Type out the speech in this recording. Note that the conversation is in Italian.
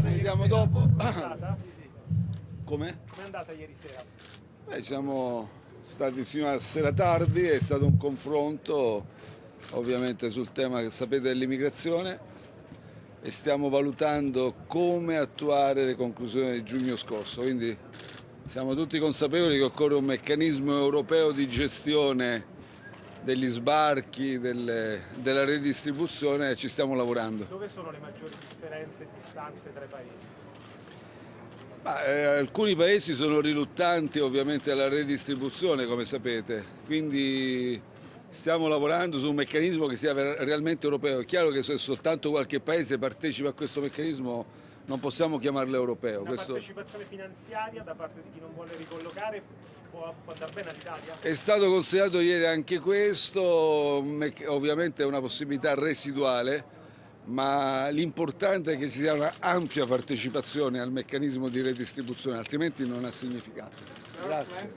vediamo dopo. Andata? Come? Com'è andata ieri sera? Beh, siamo stati fino a sera tardi, è stato un confronto ovviamente sul tema che sapete dell'immigrazione e stiamo valutando come attuare le conclusioni di giugno scorso. Quindi siamo tutti consapevoli che occorre un meccanismo europeo di gestione degli sbarchi, delle- della redistribuzione ci stiamo lavorando. Dove sono le maggiori differenze e distanze tra i paesi? Ma, eh, alcuni paesi sono riluttanti ovviamente alla redistribuzione, come sapete, quindi stiamo lavorando su un meccanismo che sia realmente europeo. È chiaro che se soltanto qualche paese partecipa a questo meccanismo non possiamo chiamarlo europeo. Una Questo partecipazione finanziaria da parte di chi non vuole ricollocare può, può bene all'Italia? è stato considerato ieri anche questo, ovviamente è una possibilità residuale, ma l'importante è che ci sia una ampia partecipazione al meccanismo di redistribuzione, altrimenti non ha significato. Grazie.